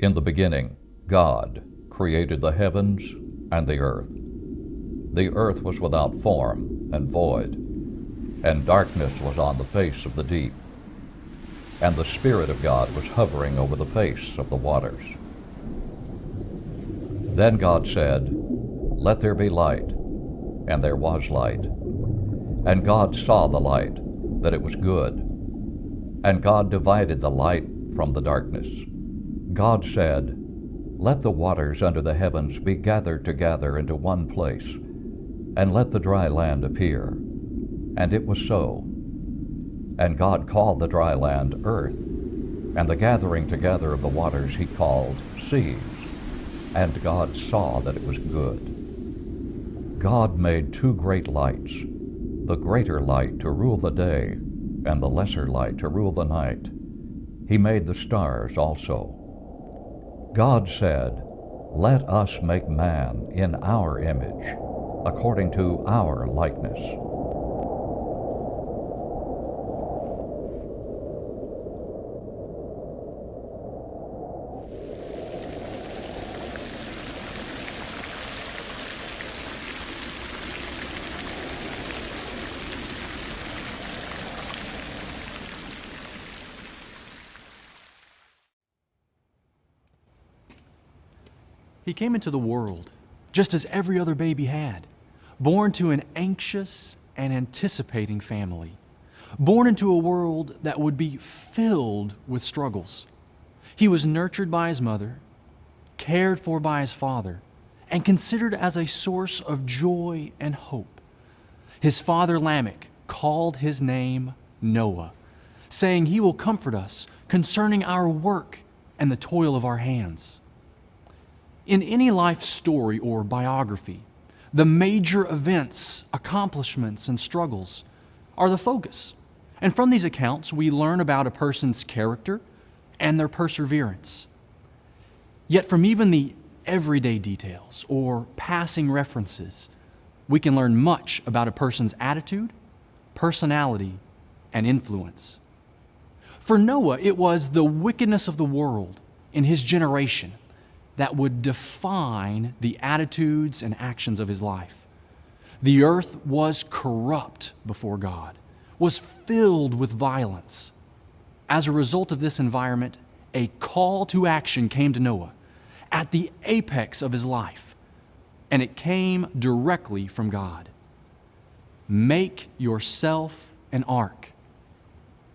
In the beginning, God created the heavens and the earth. The earth was without form and void, and darkness was on the face of the deep. And the Spirit of God was hovering over the face of the waters. Then God said, Let there be light. And there was light. And God saw the light, that it was good. And God divided the light from the darkness. God said, Let the waters under the heavens be gathered together into one place, and let the dry land appear. And it was so. And God called the dry land earth, and the gathering together of the waters he called seas. And God saw that it was good. God made two great lights, the greater light to rule the day, and the lesser light to rule the night. He made the stars also. God said, Let us make man in our image, according to our likeness. He came into the world just as every other baby had, born to an anxious and anticipating family, born into a world that would be filled with struggles. He was nurtured by his mother, cared for by his father, and considered as a source of joy and hope. His father Lamech called his name Noah, saying, He will comfort us concerning our work and the toil of our hands. In any life story or biography, the major events, accomplishments, and struggles are the focus. And from these accounts, we learn about a person's character and their perseverance. Yet, from even the everyday details or passing references, we can learn much about a person's attitude, personality, and influence. For Noah, it was the wickedness of the world in his generation that would define the attitudes and actions of his life. The earth was corrupt before God, was filled with violence. As a result of this environment, a call to action came to Noah at the apex of his life, and it came directly from God. Make yourself an ark.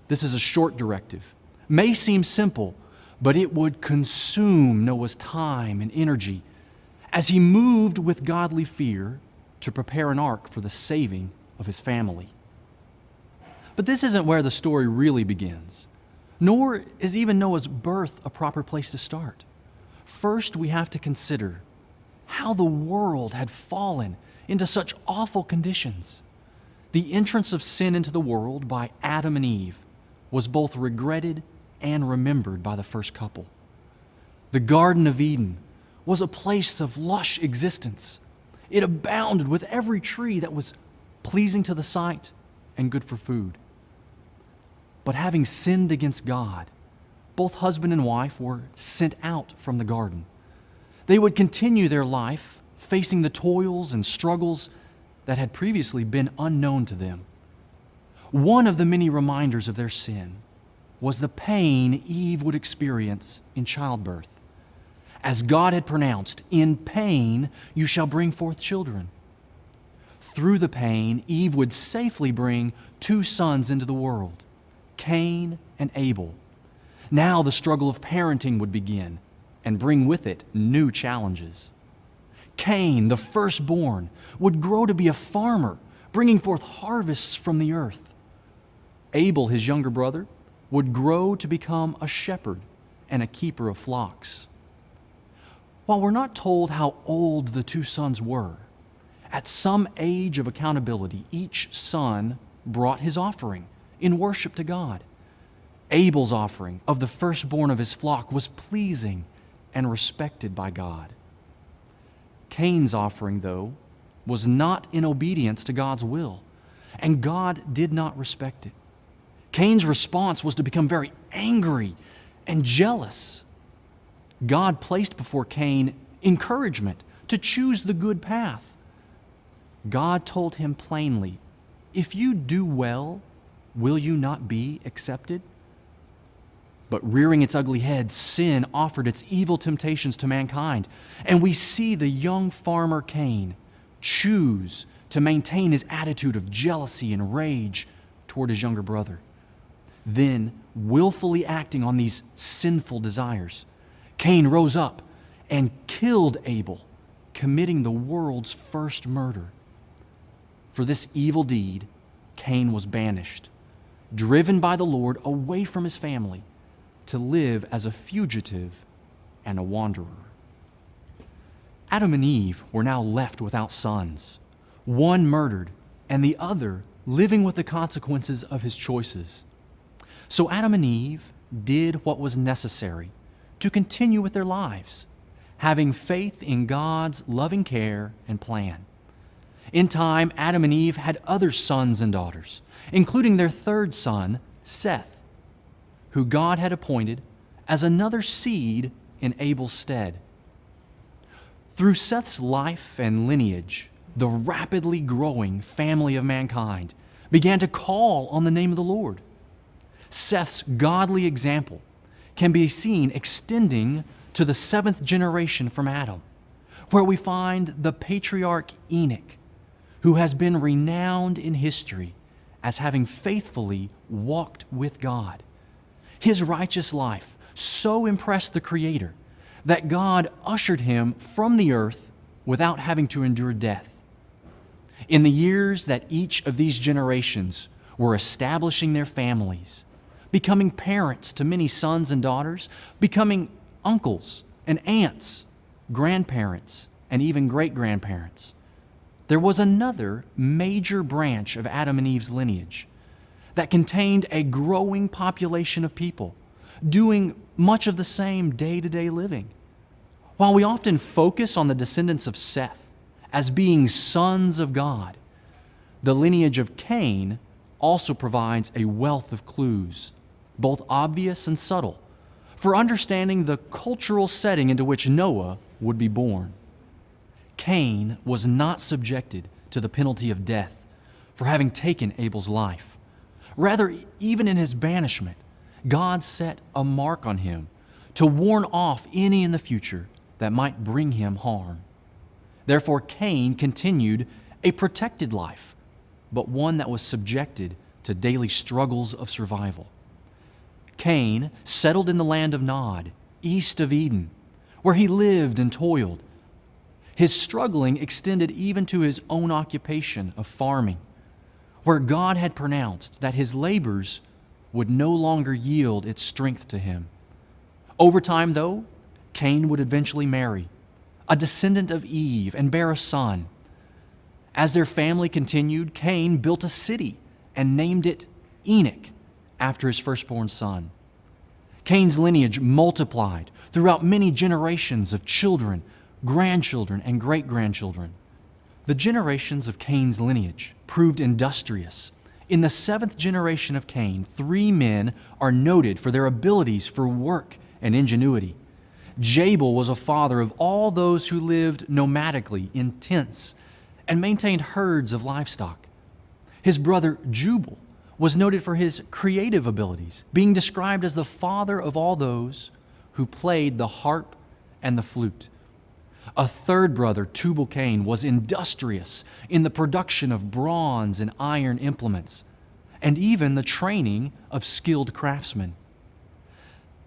This is a short directive. May seem simple, but it would consume Noah's time and energy as he moved with godly fear to prepare an ark for the saving of his family. But this isn't where the story really begins, nor is even Noah's birth a proper place to start. First, we have to consider how the world had fallen into such awful conditions. The entrance of sin into the world by Adam and Eve was both regretted and remembered by the first couple. The Garden of Eden was a place of lush existence. It abounded with every tree that was pleasing to the sight and good for food. But having sinned against God, both husband and wife were sent out from the garden. They would continue their life facing the toils and struggles that had previously been unknown to them. One of the many reminders of their sin was the pain Eve would experience in childbirth. As God had pronounced, in pain you shall bring forth children. Through the pain, Eve would safely bring two sons into the world, Cain and Abel. Now the struggle of parenting would begin and bring with it new challenges. Cain, the firstborn, would grow to be a farmer, bringing forth harvests from the earth. Abel, his younger brother, would grow to become a shepherd and a keeper of flocks. While we're not told how old the two sons were, at some age of accountability, each son brought his offering in worship to God. Abel's offering of the firstborn of his flock was pleasing and respected by God. Cain's offering, though, was not in obedience to God's will, and God did not respect it. Cain's response was to become very angry and jealous. God placed before Cain encouragement to choose the good path. God told him plainly, If you do well, will you not be accepted? But rearing its ugly head, sin offered its evil temptations to mankind. And we see the young farmer Cain choose to maintain his attitude of jealousy and rage toward his younger brother. Then, willfully acting on these sinful desires, Cain rose up and killed Abel, committing the world's first murder. For this evil deed, Cain was banished, driven by the Lord away from his family to live as a fugitive and a wanderer. Adam and Eve were now left without sons, one murdered, and the other living with the consequences of his choices. So Adam and Eve did what was necessary to continue with their lives, having faith in God's loving care and plan. In time, Adam and Eve had other sons and daughters, including their third son, Seth who God had appointed as another seed in Abel's stead. Through Seth's life and lineage, the rapidly growing family of mankind began to call on the name of the Lord. Seth's godly example can be seen extending to the seventh generation from Adam, where we find the patriarch Enoch, who has been renowned in history as having faithfully walked with God. His righteous life so impressed the Creator that God ushered him from the earth without having to endure death. In the years that each of these generations were establishing their families, becoming parents to many sons and daughters, becoming uncles and aunts, grandparents, and even great grandparents, there was another major branch of Adam and Eve's lineage that contained a growing population of people doing much of the same day to day living. While we often focus on the descendants of Seth as being sons of God, the lineage of Cain also provides a wealth of clues, both obvious and subtle, for understanding the cultural setting into which Noah would be born. Cain was not subjected to the penalty of death for having taken Abel's life. Rather, even in his banishment, God set a mark on him to warn off any in the future that might bring him harm. Therefore, Cain continued a protected life, but one that was subjected to daily struggles of survival. Cain settled in the land of Nod, east of Eden, where he lived and toiled. His struggling extended even to his own occupation of farming where God had pronounced that his labors would no longer yield its strength to him. Over time, though, Cain would eventually marry, a descendant of Eve, and bear a son. As their family continued, Cain built a city and named it Enoch after his firstborn son. Cain's lineage multiplied throughout many generations of children, grandchildren, and great grandchildren. The generations of Cain's lineage proved industrious. In the seventh generation of Cain, three men are noted for their abilities for work and ingenuity. Jabal was a father of all those who lived nomadically in tents and maintained herds of livestock. His brother Jubal was noted for his creative abilities, being described as the father of all those who played the harp and the flute. A third brother, Tubal Cain, was industrious in the production of bronze and iron implements, and even the training of skilled craftsmen.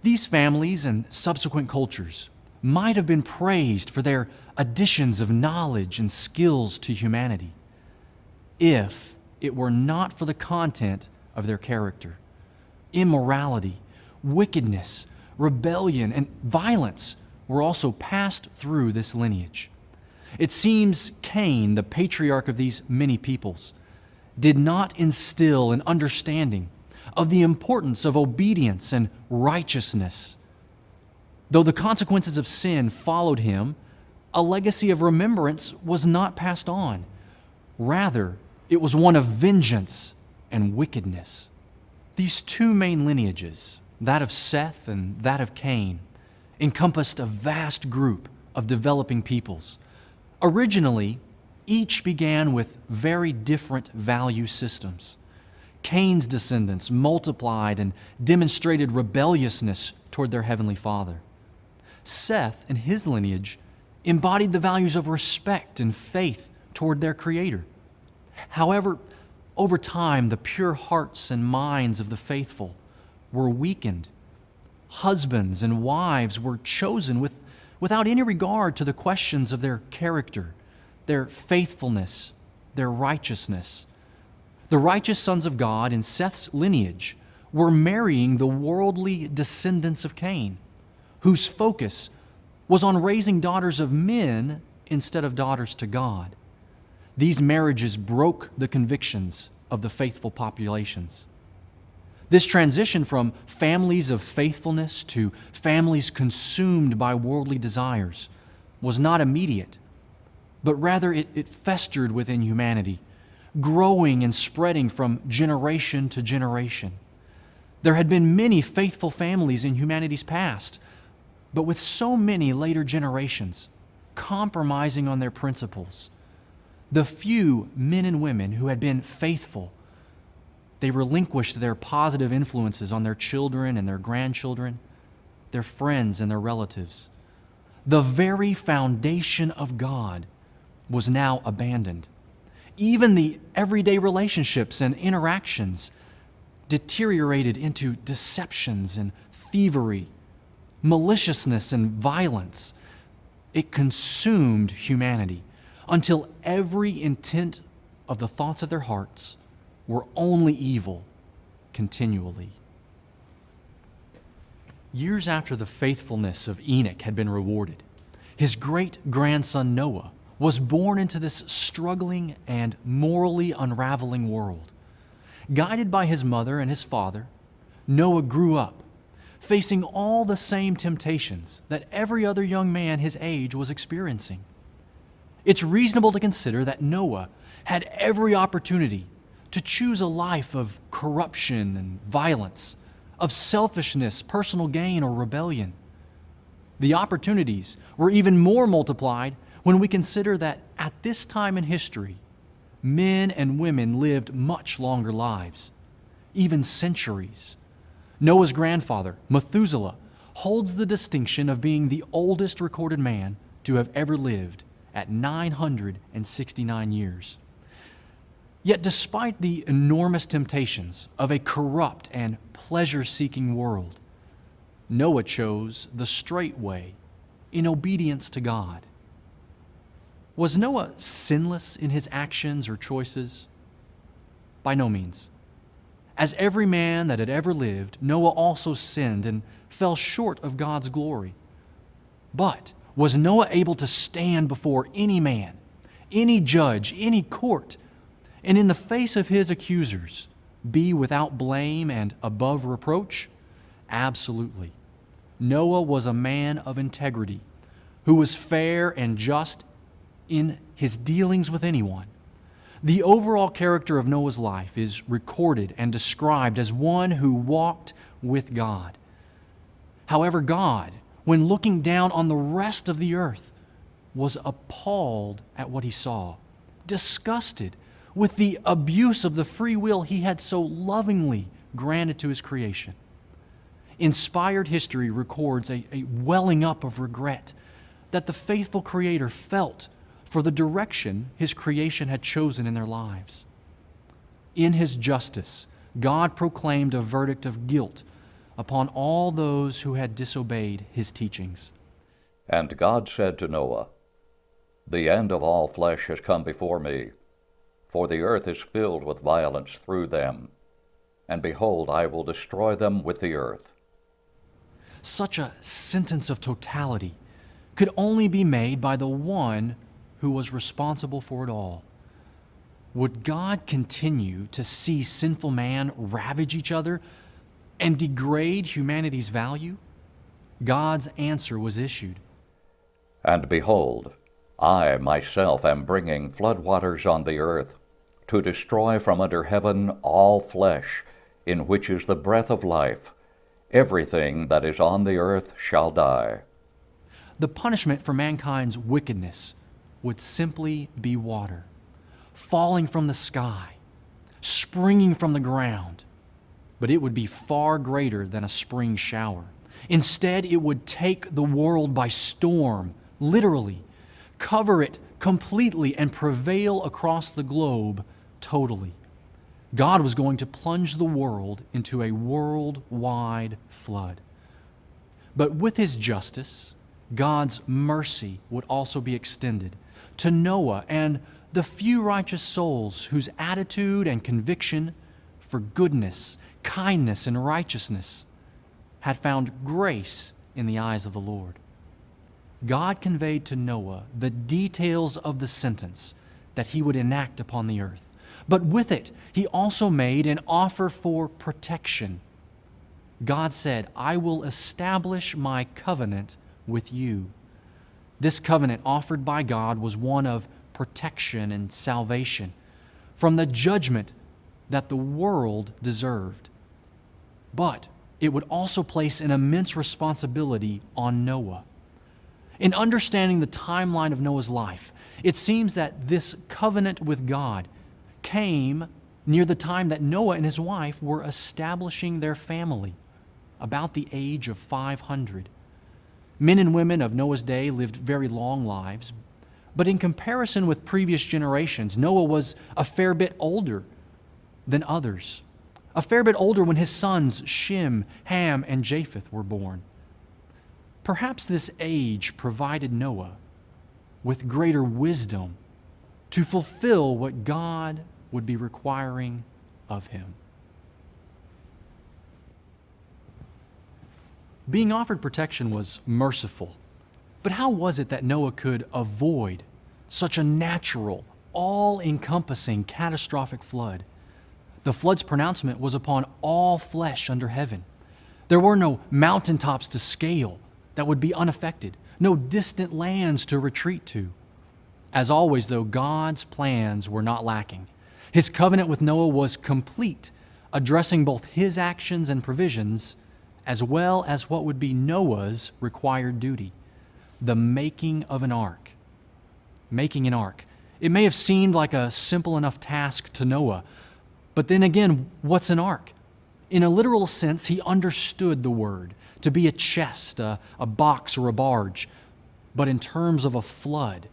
These families and subsequent cultures might have been praised for their additions of knowledge and skills to humanity if it were not for the content of their character. Immorality, wickedness, rebellion, and violence were also passed through this lineage. It seems Cain, the patriarch of these many peoples, did not instill an understanding of the importance of obedience and righteousness. Though the consequences of sin followed him, a legacy of remembrance was not passed on. Rather, it was one of vengeance and wickedness. These two main lineages, that of Seth and that of Cain, encompassed a vast group of developing peoples. Originally, each began with very different value systems. Cain's descendants multiplied and demonstrated rebelliousness toward their heavenly Father. Seth and his lineage embodied the values of respect and faith toward their Creator. However, over time, the pure hearts and minds of the faithful were weakened. Husbands and wives were chosen with, without any regard to the questions of their character, their faithfulness, their righteousness. The righteous sons of God in Seth's lineage were marrying the worldly descendants of Cain, whose focus was on raising daughters of men instead of daughters to God. These marriages broke the convictions of the faithful populations. This transition from families of faithfulness to families consumed by worldly desires was not immediate, but rather it, it, festered within humanity, growing and spreading from generation to generation. There had been many faithful families in humanity's past, but with so many later generations compromising on their principles, the few men and women who had been faithful, they relinquished their positive influences on their children and their grandchildren, their friends and their relatives. The very foundation of God was now abandoned. Even the everyday relationships and interactions deteriorated into deceptions and thievery, maliciousness and violence. It consumed humanity until every intent of the thoughts of their hearts were only evil continually. Years after the faithfulness of Enoch had been rewarded, his great grandson Noah was born into this struggling and morally unraveling world. Guided by his mother and his father, Noah grew up, facing all the same temptations that every other young man his age was experiencing. It's reasonable to consider that Noah had every opportunity to choose a life of corruption and violence, of selfishness, personal gain, or rebellion. The opportunities were even more multiplied when we consider that at this time in history, men and women lived much longer lives, even centuries. Noah's grandfather, Methuselah, holds the distinction of being the oldest recorded man to have ever lived at 969 years. Yet, despite the enormous temptations of a corrupt and pleasure seeking world, Noah chose the straight way in obedience to God. Was Noah sinless in his actions or choices? By no means. As every man that had ever lived, Noah also sinned and fell short of God's glory. But was Noah able to stand before any man, any judge, any court, and in the face of his accusers, be without blame and above reproach? Absolutely. Noah was a man of integrity who was fair and just in his dealings with anyone. The overall character of Noah's life is recorded and described as one who walked with God. However, God when looking down on the rest of the earth, was appalled at what he saw, disgusted with the abuse of the free will he had so lovingly granted to his creation. Inspired history records a, a welling up of regret that the faithful Creator felt for the direction his creation had chosen in their lives. In his justice, God proclaimed a verdict of guilt upon all those who had disobeyed his teachings. And God said to Noah, The end of all flesh has come before me, for the earth is filled with violence through them. And behold, I will destroy them with the earth. Such a sentence of totality could only be made by the one who was responsible for it all. Would God continue to see sinful man ravage each other and degrade humanity's value? God's answer was issued. And behold, I myself am bringing floodwaters on the earth to destroy from under heaven all flesh, in which is the breath of life. Everything that is on the earth shall die. the punishment for mankind's wickedness would simply be water, falling from the sky, springing from the ground, but it would be far greater than a spring shower. Instead, it would take the world by storm, literally, cover it completely, and prevail across the globe totally. God was going to plunge the world into a worldwide flood. But with His justice, God's mercy would also be extended to Noah and the few righteous souls whose attitude and conviction for goodness, kindness, and righteousness had found grace in the eyes of the Lord. God conveyed to Noah the details of the sentence that he would enact upon the earth. But with it, he also made an offer for protection. God said, I will establish my covenant with you. This covenant offered by God was one of protection and salvation from the judgment that the world deserved. But it would also place an immense responsibility on Noah. In understanding the timeline of Noah's life, it seems that this covenant with God came near the time that Noah and his wife were establishing their family, about the age of 500. Men and women of Noah's day lived very long lives, but in comparison with previous generations, Noah was a fair bit older than others, a fair bit older when his sons Shem, Ham, and Japheth were born. Perhaps this age provided Noah with greater wisdom to fulfill what God would be requiring of him. Being offered protection was merciful, but how was it that Noah could avoid such a natural, all encompassing, catastrophic flood? The flood's pronouncement was upon all flesh under heaven. There were no mountaintops to scale that would be unaffected, no distant lands to retreat to. As always, though, God's plans were not lacking. His covenant with Noah was complete, addressing both his actions and provisions, as well as what would be Noah's required duty the making of an ark. Making an ark. It may have seemed like a simple enough task to Noah, but then again, what's an ark? In a literal sense, he understood the word to be a chest, a, a box, or a barge. But in terms of a flood,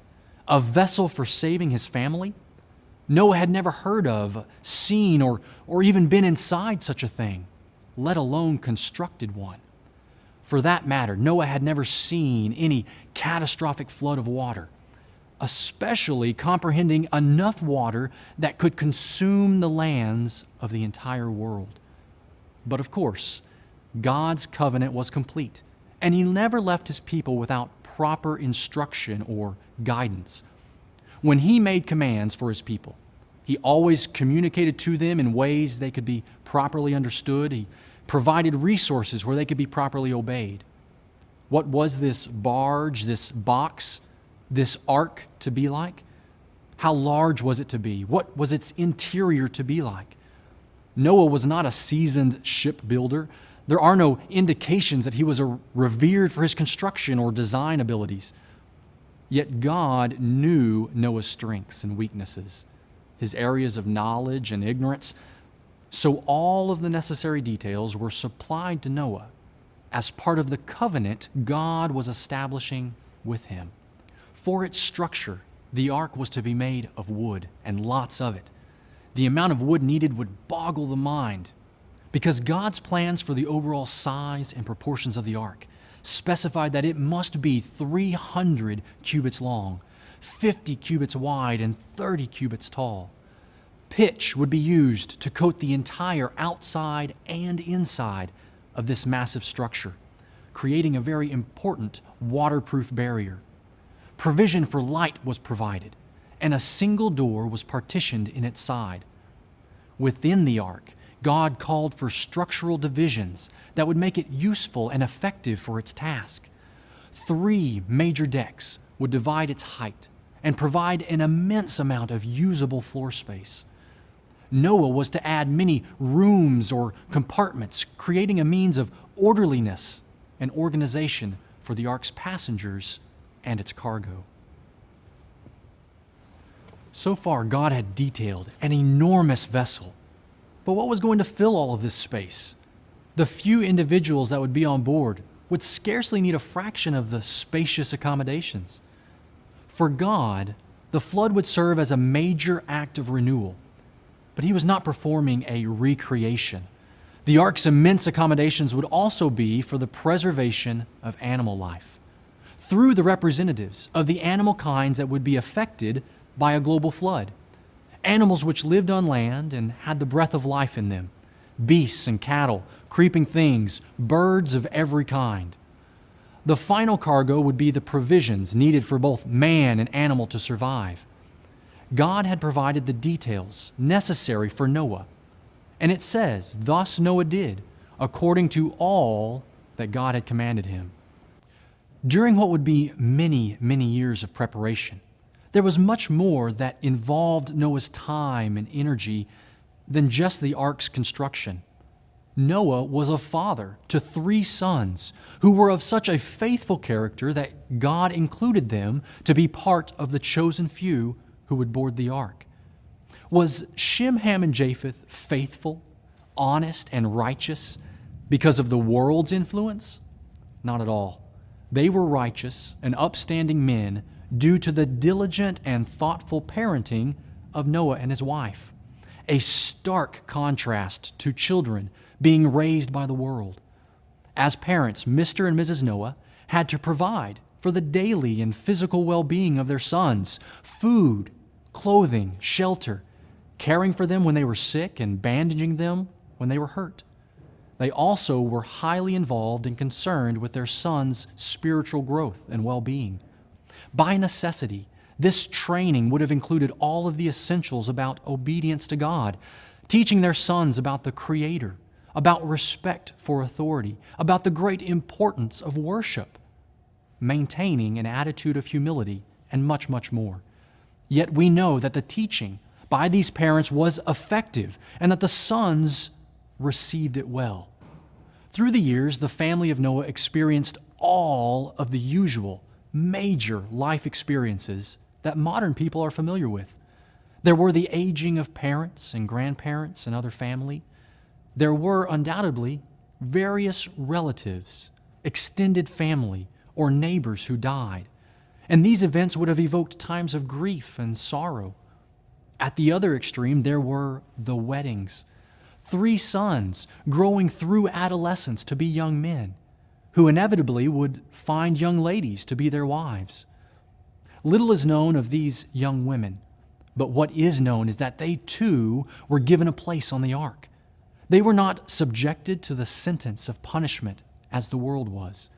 a vessel for saving his family, Noah had never heard of, seen, or, or even been inside such a thing, let alone constructed one. For that matter, Noah had never seen any catastrophic flood of water, especially comprehending enough water that could consume the lands of the entire world. But of course, God's covenant was complete, and He never left His people without proper instruction or guidance. When He made commands for His people, He always communicated to them in ways they could be properly understood. He provided resources where they could be properly obeyed. What was this barge, this box, this ark to be like? How large was it to be? What was its interior to be like? Noah was not a seasoned shipbuilder. There are no indications that he was revered for his construction or design abilities. Yet God knew Noah's strengths and weaknesses, his areas of knowledge and ignorance. So all of the necessary details were supplied to Noah as part of the covenant God was establishing with him. For its structure, the ark was to be made of wood, and lots of it. The amount of wood needed would boggle the mind because God's plans for the overall size and proportions of the ark specified that it must be 300 cubits long, 50 cubits wide, and 30 cubits tall. Pitch would be used to coat the entire outside and inside of this massive structure, creating a very important waterproof barrier. Provision for light was provided, and a single door was partitioned in its side. Within the ark, God called for structural divisions that would make it useful and effective for its task. Three major decks would divide its height and provide an immense amount of usable floor space. Noah was to add many rooms or compartments, creating a means of orderliness and organization for the ark's passengers and its cargo. So far, God had detailed an enormous vessel. But what was going to fill all of this space? The few individuals that would be on board would scarcely need a fraction of the spacious accommodations. For God, the flood would serve as a major act of renewal, but He was not performing a recreation. The ark's immense accommodations would also be for the preservation of animal life through the representatives of the animal kinds that would be affected by a global flood. Animals which lived on land and had the breath of life in them beasts and cattle, creeping things, birds of every kind. The final cargo would be the provisions needed for both man and animal to survive. God had provided the details necessary for Noah. And it says, Thus Noah did, according to all that God had commanded him. During what would be many, many years of preparation, there was much more that involved Noah's time and energy than just the ark's construction. Noah was a father to three sons who were of such a faithful character that God included them to be part of the chosen few who would board the ark. Was Shem, Ham, and Japheth faithful, honest, and righteous because of the world's influence? Not at all. They were righteous and upstanding men due to the diligent and thoughtful parenting of Noah and his wife. A stark contrast to children being raised by the world. As parents, Mr. and Mrs. Noah had to provide for the daily and physical well being of their sons food, clothing, shelter, caring for them when they were sick, and bandaging them when they were hurt. They also were highly involved and concerned with their sons' spiritual growth and well being. By necessity, this training would have included all of the essentials about obedience to God, teaching their sons about the Creator, about respect for authority, about the great importance of worship, maintaining an attitude of humility, and much, much more. Yet we know that the teaching by these parents was effective and that the sons received it well. Through the years, the family of Noah experienced all of the usual major life experiences that modern people are familiar with. There were the aging of parents and grandparents and other family. There were undoubtedly various relatives, extended family, or neighbors who died. And these events would have evoked times of grief and sorrow. At the other extreme, there were the weddings. Three sons growing through adolescence to be young men who inevitably would find young ladies to be their wives. Little is known of these young women, but what is known is that they too were given a place on the ark. They were not subjected to the sentence of punishment as the world was.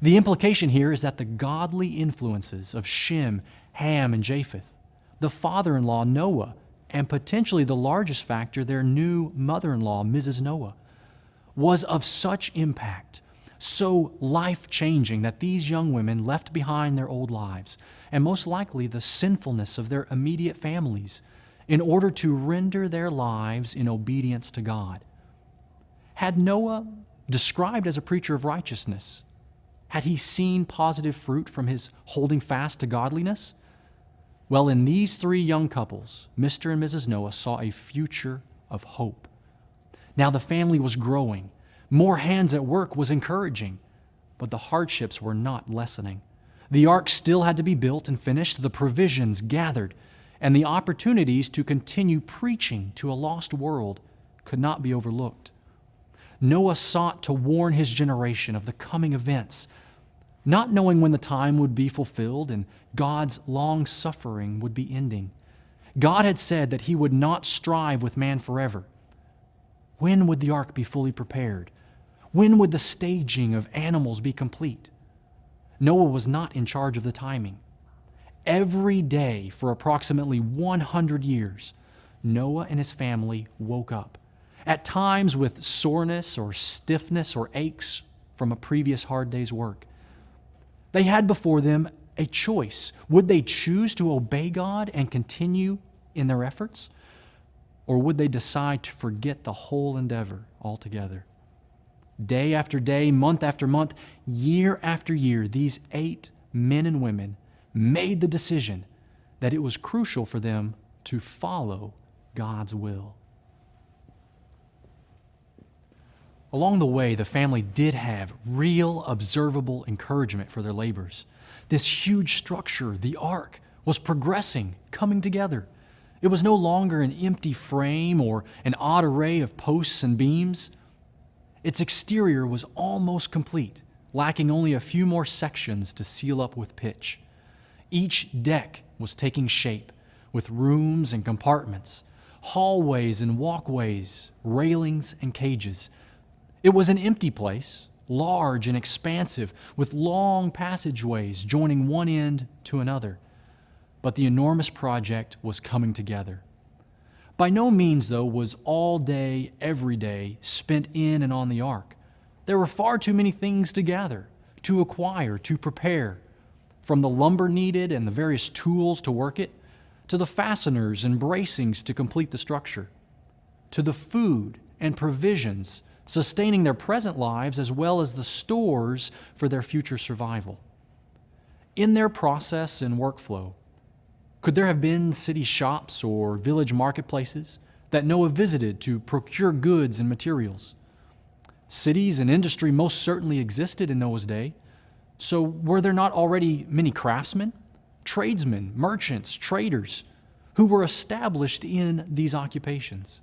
The implication here is that the godly influences of Shem, Ham, and Japheth, the father in law Noah, and potentially the largest factor, their new mother in law, Mrs. Noah, was of such impact so life changing that these young women left behind their old lives and most likely the sinfulness of their immediate families in order to render their lives in obedience to God. Had Noah, described as a preacher of righteousness, had he seen positive fruit from his holding fast to godliness? Well, in these three young couples, Mr. and Mrs. Noah saw a future of hope. Now the family was growing more hands at work was encouraging, but the hardships were not lessening. The ark still had to be built and finished, the provisions gathered, and the opportunities to continue preaching to a lost world could not be overlooked. Noah sought to warn his generation of the coming events, not knowing when the time would be fulfilled and God's long suffering would be ending. God had said that He would not strive with man forever. When would the ark be fully prepared? When would the staging of animals be complete? Noah was not in charge of the timing. Every day for approximately 100 years, Noah and his family woke up, at times with soreness or stiffness or aches from a previous hard day's work. They had before them a choice. Would they choose to obey God and continue in their efforts? Or would they decide to forget the whole endeavor altogether? Day after day, month after month, year after year, these eight men and women made the decision that it was crucial for them to follow God's will. Along the way, the family did have real, observable encouragement for their labors. This huge structure, the ark, was progressing, coming together. It was no longer an empty frame or an odd array of posts and beams. Its exterior was almost complete, lacking only a few more sections to seal up with pitch. Each deck was taking shape, with rooms and compartments, hallways and walkways, railings and cages. It was an empty place, large and expansive, with long passageways joining one end to another. But the enormous project was coming together. By no means, though, was all day, every day spent in and on the ark. There were far too many things to gather, to acquire, to prepare, from the lumber needed and the various tools to work it, to the fasteners and bracings to complete the structure, to the food and provisions sustaining their present lives as well as the stores for their future survival. In their process and workflow, could there have been city shops or village marketplaces that Noah visited to procure goods and materials? Cities and industry most certainly existed in Noah's day. So, were there not already many craftsmen, tradesmen, merchants, traders who were established in these occupations?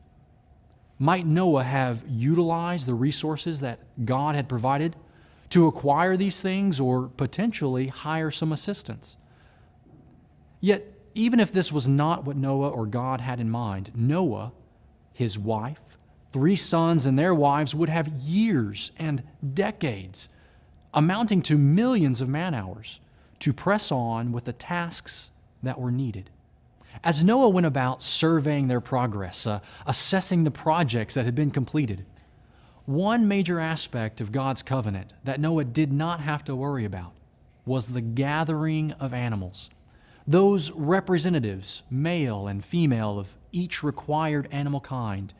Might Noah have utilized the resources that God had provided to acquire these things or potentially hire some assistance? Yet, even if this was not what Noah or God had in mind, Noah, his wife, three sons, and their wives would have years and decades, amounting to millions of man hours, to press on with the tasks that were needed. As Noah went about surveying their progress, uh, assessing the projects that had been completed, one major aspect of God's covenant that Noah did not have to worry about was the gathering of animals those representatives, male and female, of each required animal kind,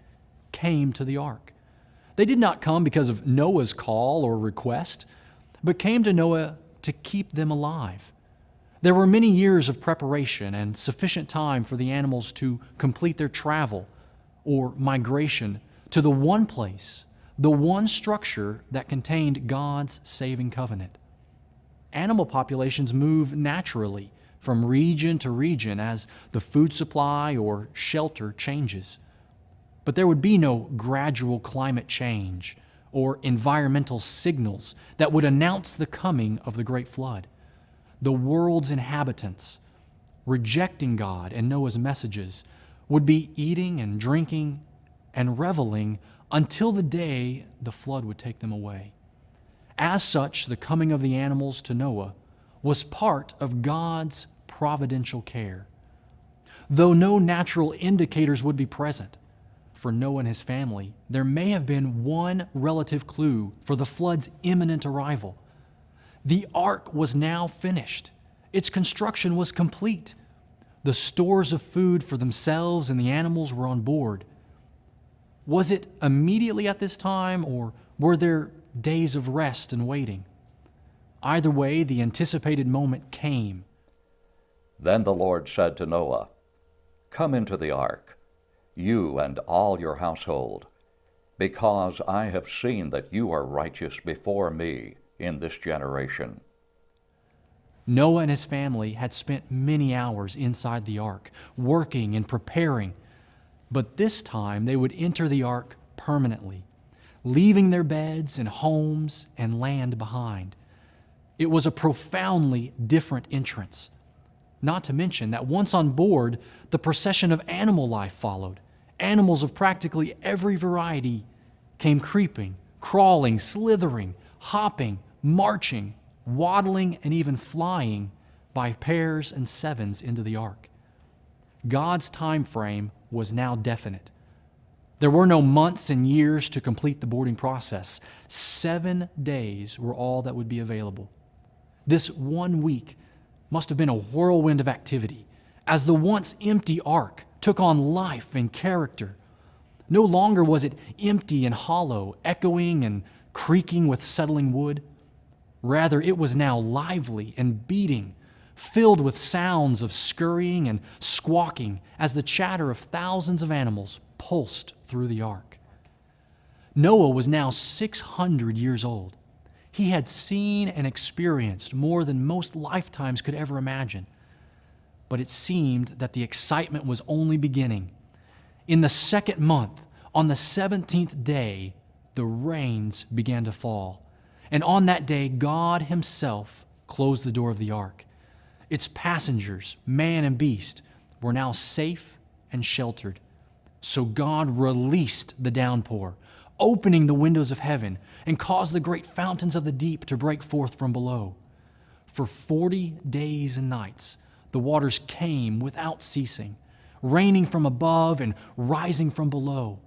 came to the ark. They did not come because of Noah's call or request, but came to Noah to keep them alive. There were many years of preparation and sufficient time for the animals to complete their travel or migration to the one place, the one structure that contained God's saving covenant. Animal populations move naturally from region to region as the food supply or shelter changes. But there would be no gradual climate change or environmental signals that would announce the coming of the great flood. The world's inhabitants, rejecting God and Noah's messages, would be eating and drinking and reveling until the day the flood would take them away. As such, the coming of the animals to Noah was part of God's providential care. Though no natural indicators would be present, for Noah and his family, there may have been one relative clue for the flood's imminent arrival. The ark was now finished. Its construction was complete. The stores of food for themselves and the animals were on board. Was it immediately at this time, or were there days of rest and waiting? Either way, the anticipated moment came. Then the Lord said to Noah, Come into the ark, you and all your household, because I have seen that you are righteous before me in this generation. Noah and his family had spent many hours inside the ark, working and preparing, but this time they would enter the ark permanently, leaving their beds and homes and land behind. It was a profoundly different entrance. Not to mention that once on board, the procession of animal life followed. Animals of practically every variety came creeping, crawling, slithering, hopping, marching, waddling, and even flying by pairs and sevens into the ark. God's time frame was now definite. There were no months and years to complete the boarding process. Seven days were all that would be available. This one week must have been a whirlwind of activity as the once empty ark took on life and character. No longer was it empty and hollow, echoing and creaking with settling wood. Rather, it was now lively and beating, filled with sounds of scurrying and squawking as the chatter of thousands of animals pulsed through the ark. Noah was now 600 years old. He had seen and experienced more than most lifetimes could ever imagine. But it seemed that the excitement was only beginning. In the second month, on the 17th day, the rains began to fall. And on that day, God Himself closed the door of the ark. Its passengers, man and beast, were now safe and sheltered. So God released the downpour, opening the windows of heaven, and caused the great fountains of the deep to break forth from below. For forty days and nights, the waters came without ceasing, raining from above and rising from below.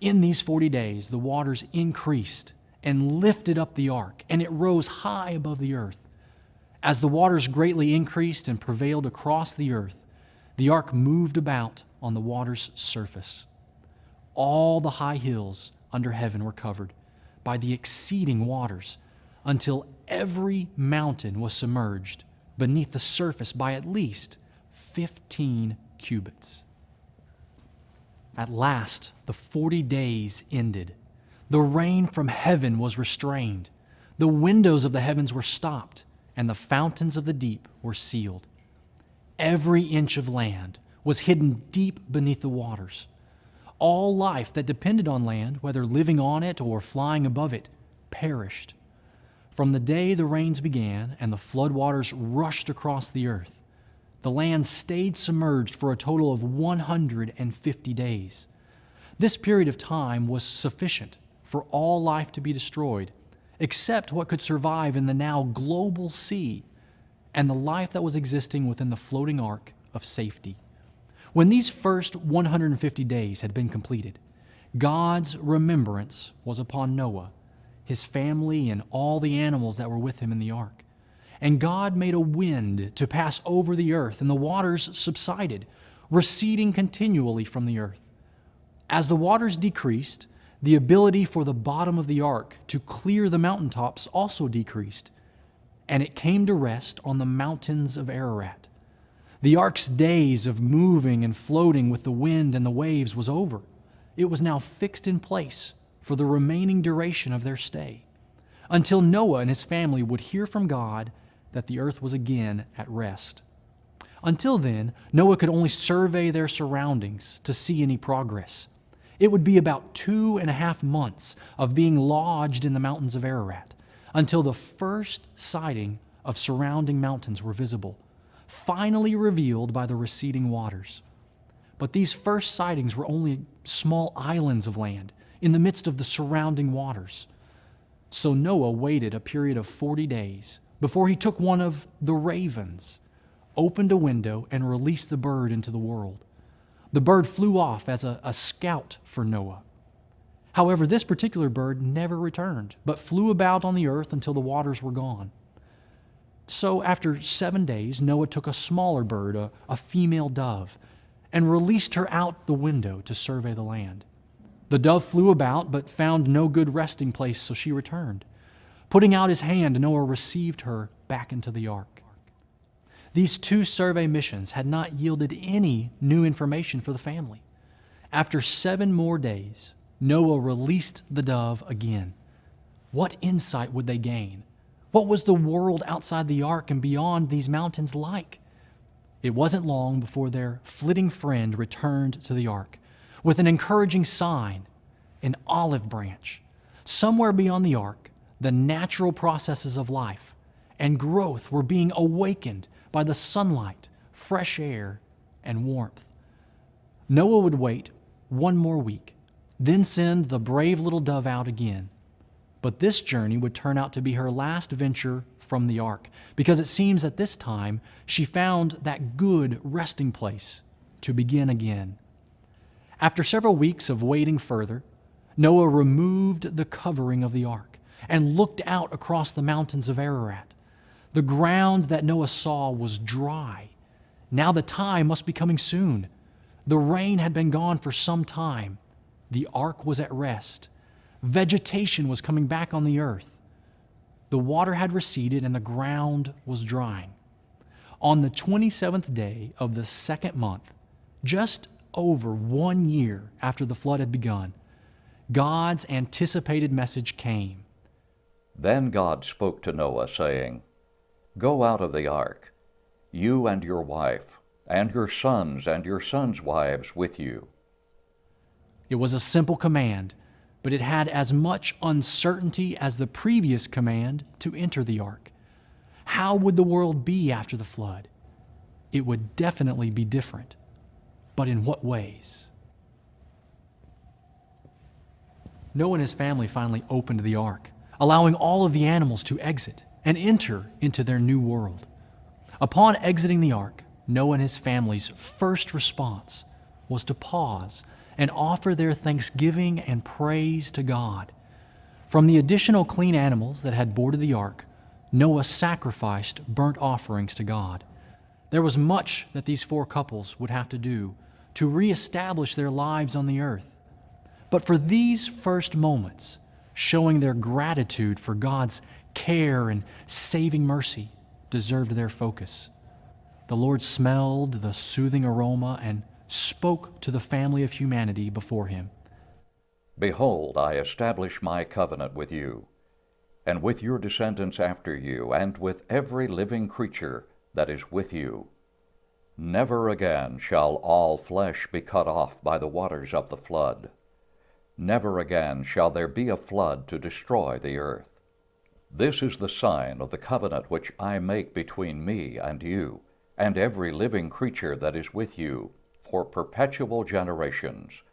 In these forty days, the waters increased and lifted up the ark, and it rose high above the earth. As the waters greatly increased and prevailed across the earth, the ark moved about on the water's surface. All the high hills under heaven were covered by the exceeding waters until every mountain was submerged beneath the surface by at least 15 cubits. At last, the 40 days ended. The rain from heaven was restrained. The windows of the heavens were stopped, and the fountains of the deep were sealed. Every inch of land was hidden deep beneath the waters. All life that depended on land, whether living on it or flying above it, perished. From the day the rains began and the floodwaters rushed across the earth, the land stayed submerged for a total of 150 days. This period of time was sufficient for all life to be destroyed, except what could survive in the now global sea and the life that was existing within the floating ark of safety. When these first 150 days had been completed, God's remembrance was upon Noah, his family, and all the animals that were with him in the ark. And God made a wind to pass over the earth, and the waters subsided, receding continually from the earth. As the waters decreased, the ability for the bottom of the ark to clear the mountaintops also decreased, and it came to rest on the mountains of Ararat. The ark's days of moving and floating with the wind and the waves was over. It was now fixed in place for the remaining duration of their stay, until Noah and his family would hear from God that the earth was again at rest. Until then, Noah could only survey their surroundings to see any progress. It would be about two and a half months of being lodged in the mountains of Ararat until the first sighting of surrounding mountains were visible, finally revealed by the receding waters. But these first sightings were only small islands of land in the midst of the surrounding waters. So Noah waited a period of 40 days before he took one of the ravens, opened a window, and released the bird into the world. The bird flew off as a, a scout for Noah. However, this particular bird never returned, but flew about on the earth until the waters were gone. So, after seven days, Noah took a smaller bird, a, a, female dove, and released her out the window to survey the land. The dove flew about, but found no good resting place, so she returned. Putting out his hand, Noah received her back into the ark. These two survey missions had not yielded any new information for the family. After seven more days, Noah released the dove again. What insight would they gain? What was the world outside the ark and beyond these mountains like? It wasn't long before their flitting friend returned to the ark with an encouraging sign, an olive branch. Somewhere beyond the ark, the natural processes of life and growth were being awakened by the sunlight, fresh air, and warmth. Noah would wait one more week, then send the brave little dove out again. But this journey would turn out to be her last venture from the ark, because it seems at this time she found that good resting place to begin again. After several weeks of waiting further, Noah removed the covering of the ark and looked out across the mountains of Ararat. The ground that Noah saw was dry. Now the time must be coming soon. The rain had been gone for some time. The ark was at rest. Vegetation was coming back on the earth. The water had receded and the ground was drying. On the 27th day of the second month, just over one year after the flood had begun, God's anticipated message came. Then God spoke to Noah, saying, Go out of the ark, you and your wife, and your sons and your sons' wives with you. It was a simple command, but it had as much uncertainty as the previous command to enter the ark. How would the world be after the flood? It would definitely be different. But in what ways? Noah and his family finally opened the ark, allowing all of the animals to exit and enter into their new world. Upon exiting the ark, Noah and his family's first response was to pause and offer their thanksgiving and praise to God. From the additional clean animals that had boarded the ark, Noah sacrificed burnt offerings to God. There was much that these four couples would have to do to reestablish their lives on the earth. But for these first moments, showing their gratitude for God's care and saving mercy deserved their focus. The Lord smelled the soothing aroma and spoke to the family of humanity before him. Behold, I establish my covenant with you, and with your descendants after you, and with every living creature that is with you. Never again shall all flesh be cut off by the waters of the flood. Never again shall there be a flood to destroy the earth. This is the sign of the covenant which I make between me and you, and every living creature that is with you, for perpetual generations.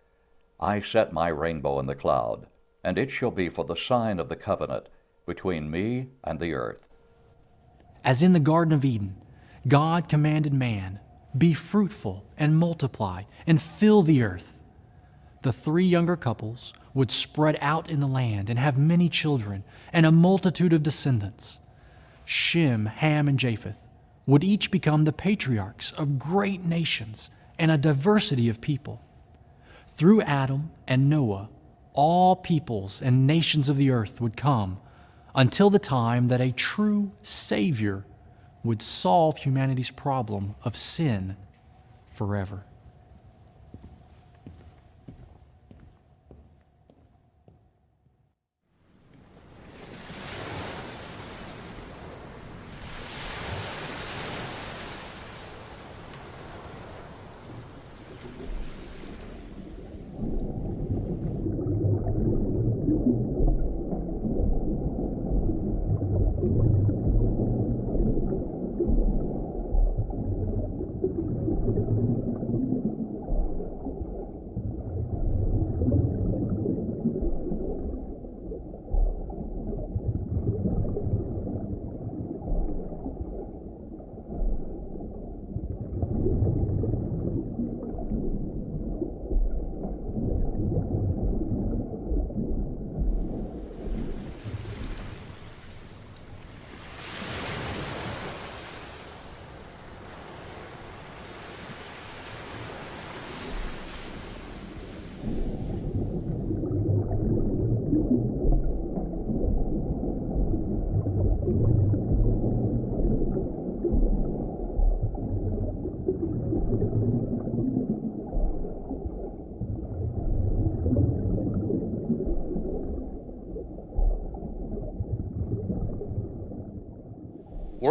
I set my rainbow in the cloud, and it shall be for the sign of the covenant between me and the earth. As in the Garden of Eden, God commanded man, Be fruitful and multiply and fill the earth. The three younger couples would spread out in the land and have many children and a multitude of descendants. Shem, Ham, and Japheth would each become the patriarchs of great nations and a diversity of people. Through Adam and Noah, all peoples and nations of the earth would come until the time that a true Savior would solve humanity's problem of sin forever.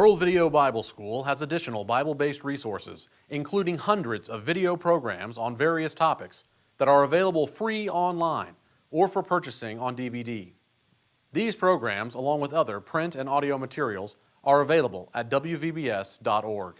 World Video Bible School has additional Bible-based resources, including hundreds of video programs on various topics that are available free online or for purchasing on DVD. These programs, along with other print and audio materials, are available at wvbs.org.